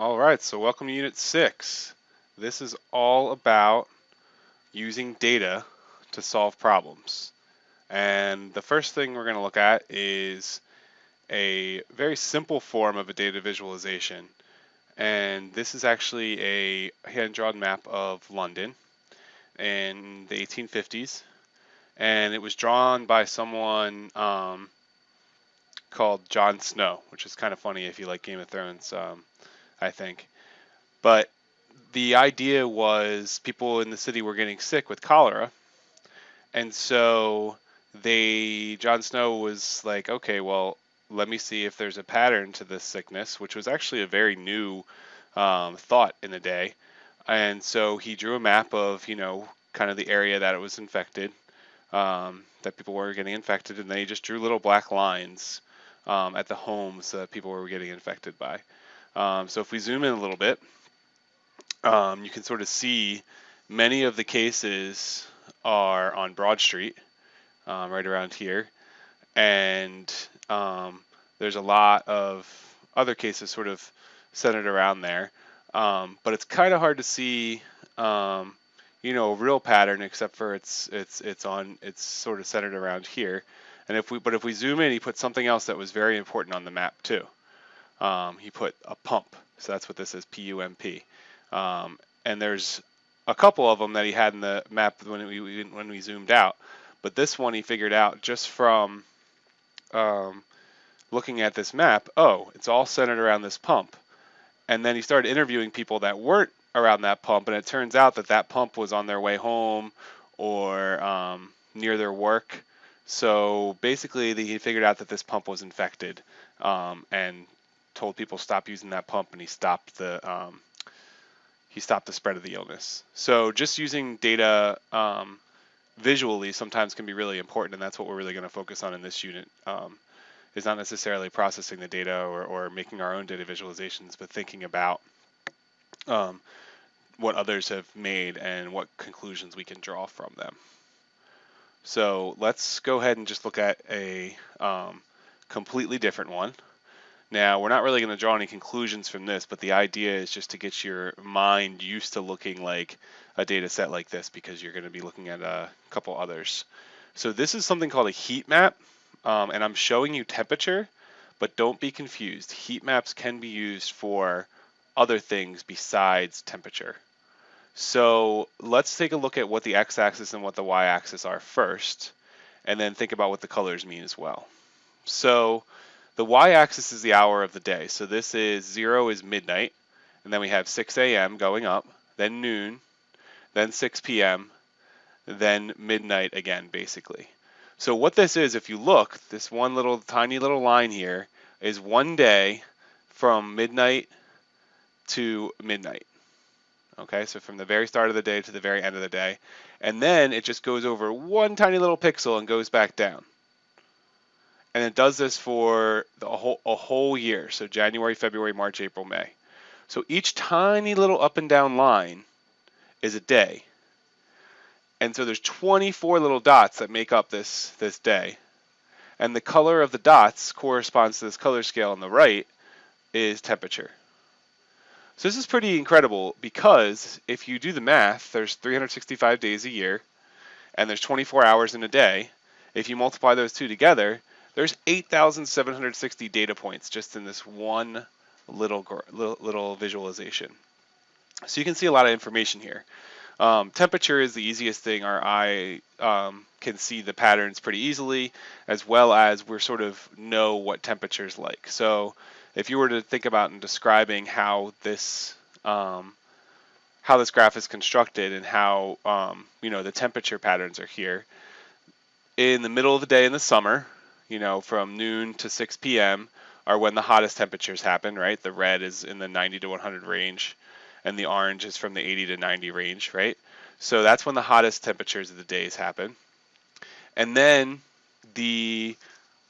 All right, so welcome to Unit 6. This is all about using data to solve problems. And the first thing we're going to look at is a very simple form of a data visualization. And this is actually a hand-drawn map of London in the 1850s. And it was drawn by someone um, called John Snow, which is kind of funny if you like Game of Thrones. Um, I think. But the idea was people in the city were getting sick with cholera. And so they, John Snow was like, okay, well, let me see if there's a pattern to this sickness, which was actually a very new um, thought in the day. And so he drew a map of, you know, kind of the area that it was infected, um, that people were getting infected, and then he just drew little black lines um, at the homes that people were getting infected by. Um, so if we zoom in a little bit, um, you can sort of see many of the cases are on Broad Street, um, right around here, and um, there's a lot of other cases sort of centered around there. Um, but it's kind of hard to see, um, you know, a real pattern except for it's it's it's on it's sort of centered around here. And if we but if we zoom in, he put something else that was very important on the map too um, he put a pump. So that's what this is, P-U-M-P. Um, and there's a couple of them that he had in the map when we when we zoomed out. But this one he figured out just from um, looking at this map. Oh, it's all centered around this pump. And then he started interviewing people that weren't around that pump, and it turns out that that pump was on their way home or um, near their work. So basically, he figured out that this pump was infected, um, and told people stop using that pump, and he stopped the um, he stopped the spread of the illness. So just using data um, visually sometimes can be really important, and that's what we're really going to focus on in this unit. Um, is not necessarily processing the data or, or making our own data visualizations, but thinking about um, what others have made and what conclusions we can draw from them. So let's go ahead and just look at a um, completely different one. Now, we're not really going to draw any conclusions from this, but the idea is just to get your mind used to looking like a data set like this because you're going to be looking at a couple others. So this is something called a heat map, um, and I'm showing you temperature, but don't be confused. Heat maps can be used for other things besides temperature. So let's take a look at what the x-axis and what the y-axis are first, and then think about what the colors mean as well. So the y-axis is the hour of the day. So this is 0 is midnight, and then we have 6 a.m. going up, then noon, then 6 p.m., then midnight again, basically. So what this is, if you look, this one little tiny little line here is one day from midnight to midnight. Okay, so from the very start of the day to the very end of the day. And then it just goes over one tiny little pixel and goes back down and it does this for the whole, a whole year. So January, February, March, April, May. So each tiny little up and down line is a day. And so there's 24 little dots that make up this, this day. And the color of the dots corresponds to this color scale on the right is temperature. So this is pretty incredible because if you do the math, there's 365 days a year and there's 24 hours in a day. If you multiply those two together, there's 8,760 data points just in this one little, little, little visualization. So you can see a lot of information here. Um, temperature is the easiest thing. Our eye um, can see the patterns pretty easily, as well as we're sort of know what temperature is like. So if you were to think about and describing how this um, how this graph is constructed and how um, you know the temperature patterns are here. In the middle of the day in the summer, you know, from noon to 6 p.m. are when the hottest temperatures happen, right? The red is in the 90 to 100 range, and the orange is from the 80 to 90 range, right? So that's when the hottest temperatures of the days happen. And then the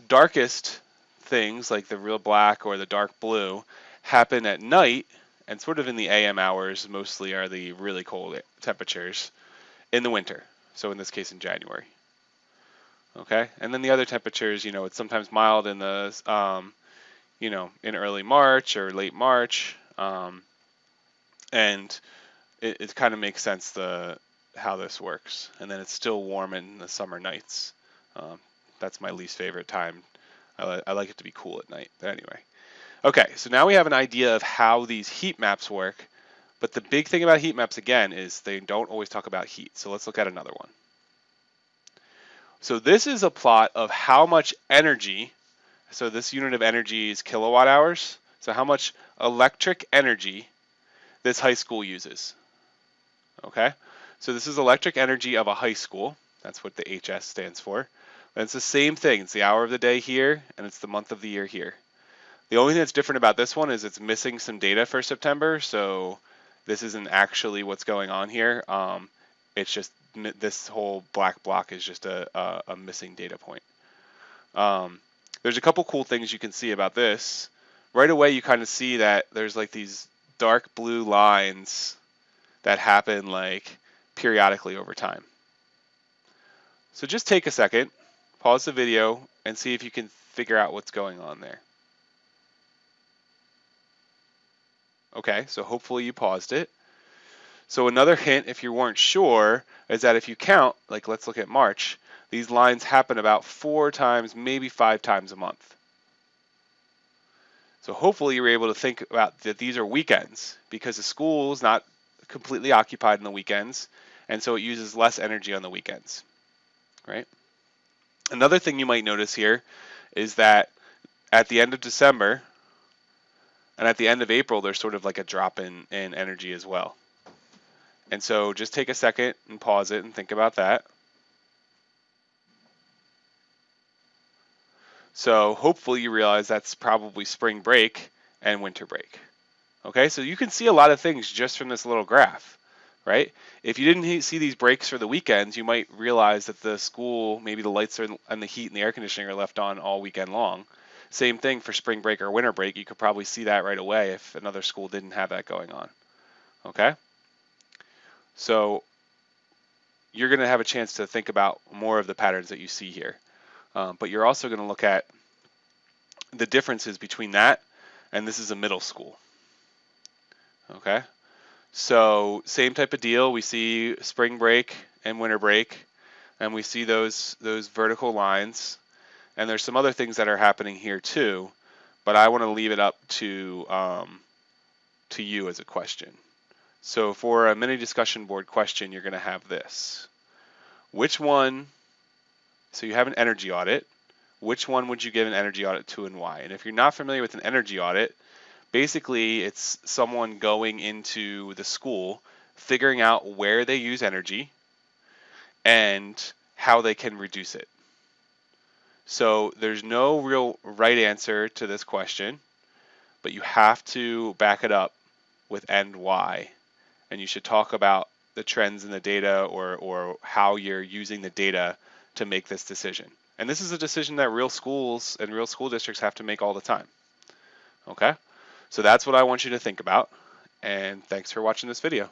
darkest things, like the real black or the dark blue, happen at night and sort of in the AM hours, mostly are the really cold temperatures in the winter. So in this case, in January. Okay, and then the other temperatures, you know, it's sometimes mild in the, um, you know, in early March or late March, Um, and it, it kind of makes sense the how this works. And then it's still warm in the summer nights. Um, that's my least favorite time. I, li I like it to be cool at night. But anyway. Okay, so now we have an idea of how these heat maps work. But the big thing about heat maps, again, is they don't always talk about heat. So let's look at another one. So this is a plot of how much energy, so this unit of energy is kilowatt hours. So how much electric energy this high school uses. Okay, so this is electric energy of a high school. That's what the HS stands for. And it's the same thing. It's the hour of the day here, and it's the month of the year here. The only thing that's different about this one is it's missing some data for September, so this isn't actually what's going on here. Um, it's just this whole black block is just a, a, a missing data point. Um, there's a couple cool things you can see about this. Right away, you kind of see that there's like these dark blue lines that happen like periodically over time. So just take a second, pause the video, and see if you can figure out what's going on there. Okay, so hopefully you paused it. So another hint, if you weren't sure, is that if you count, like let's look at March, these lines happen about four times, maybe five times a month. So hopefully you were able to think about that these are weekends because the school is not completely occupied in the weekends, and so it uses less energy on the weekends, right? Another thing you might notice here is that at the end of December and at the end of April, there's sort of like a drop in, in energy as well. And so just take a second and pause it and think about that. So hopefully you realize that's probably spring break and winter break. Okay, so you can see a lot of things just from this little graph, right? If you didn't see these breaks for the weekends, you might realize that the school, maybe the lights are, and the heat and the air conditioning are left on all weekend long. Same thing for spring break or winter break. You could probably see that right away if another school didn't have that going on. Okay? So you're going to have a chance to think about more of the patterns that you see here. Um, but you're also going to look at the differences between that and this is a middle school. Okay, so same type of deal. We see spring break and winter break, and we see those those vertical lines. And there's some other things that are happening here too, but I want to leave it up to um, to you as a question. So for a mini discussion board question, you're going to have this. Which one, so you have an energy audit, which one would you give an energy audit to and why? And if you're not familiar with an energy audit, basically it's someone going into the school, figuring out where they use energy and how they can reduce it. So there's no real right answer to this question, but you have to back it up with and why. And you should talk about the trends in the data or, or how you're using the data to make this decision. And this is a decision that real schools and real school districts have to make all the time. Okay? So that's what I want you to think about. And thanks for watching this video.